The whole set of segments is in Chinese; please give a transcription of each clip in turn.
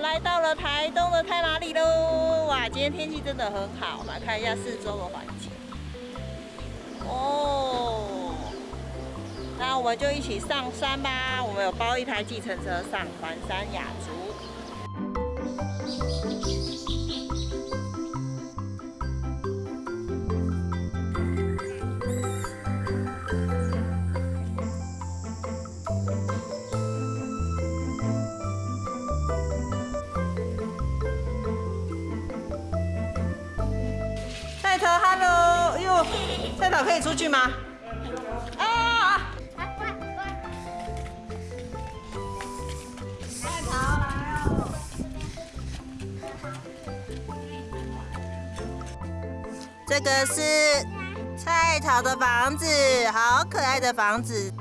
来到了台东的太麻里喽！哇，今天天气真的很好，来看一下四周的环境。哦，那我们就一起上山吧。我们有包一台计程车上环山雅竹。菜草可以出去吗？啊！菜桃来哦！这个是菜草的房子，好可爱的房子。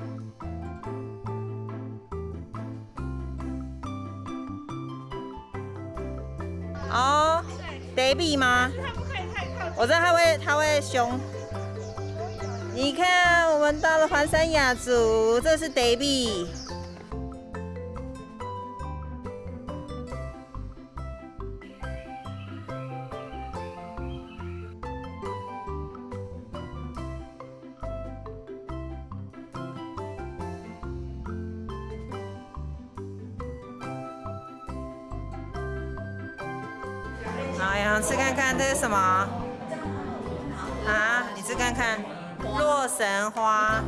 哦，baby 吗？我知道他会，他会凶。你看，我们到了环山雅族，这是 baby。好，杨吃看看这是什么？啊，你吃看看，洛神花。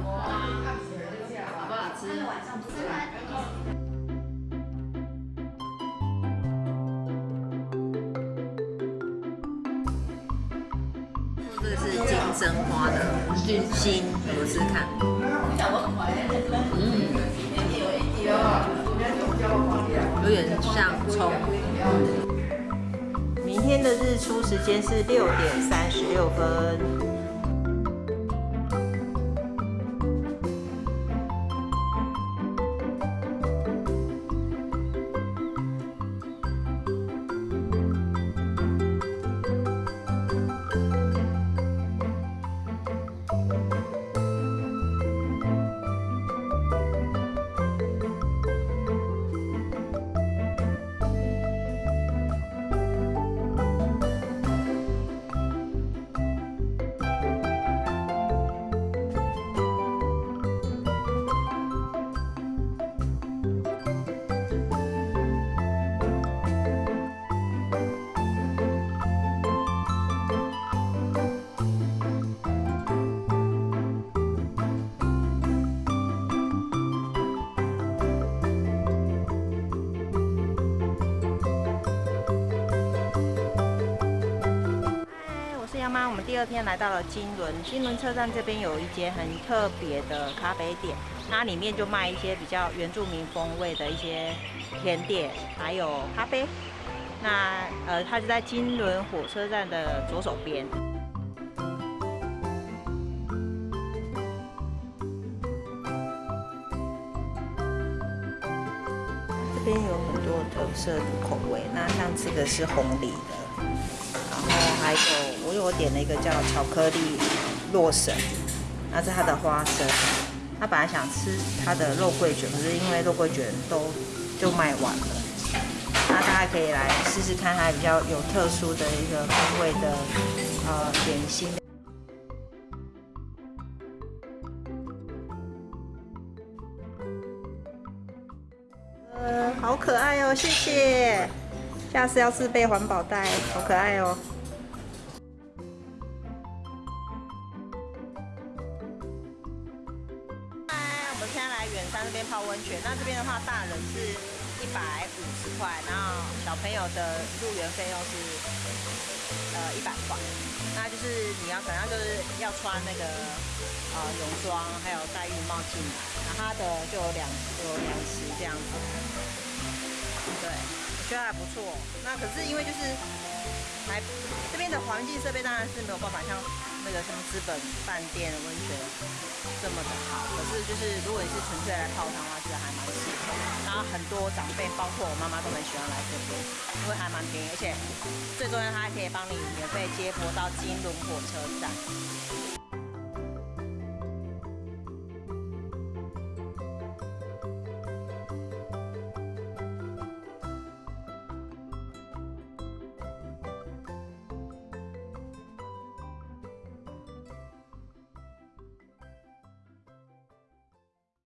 这个是金针花的心，我试看。嗯，有点像葱。明天的日出时间是六点三十六分。第二天来到了金轮，金轮车站这边有一间很特别的咖啡店，它里面就卖一些比较原住民风味的一些甜点，还有咖啡。那呃，它就在金轮火车站的左手边。这边有很多特色的口味，那像这个是红梨的，然后还有。因为我点了一个叫巧克力洛神，那是它的花生。他本来想吃它的肉桂卷，可是因为肉桂卷都就卖完了。那大家可以来试试看，它比较有特殊的一个风味的呃点心。呃，好可爱哦，谢谢。下次要自备环保袋，好可爱哦。们现在来远山这边泡温泉，那这边的话，大人是一百五十块，然后小朋友的入园费用是呃一百块。那就是你要反正就是要穿那个呃泳装，还有戴浴帽进来，那它的就有两有两池这样子。对，觉得还不错。那可是因为就是还这边的环境设备当然是没有办法像。那个什么资本饭店温泉这么的好，可是就是如果你是纯粹来泡汤的话，其实还蛮适合。然后很多长辈，包括我妈妈都很喜欢来这边，因为还蛮便宜，而且最重要它还可以帮你免费接驳到金轮火车站。